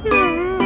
去哪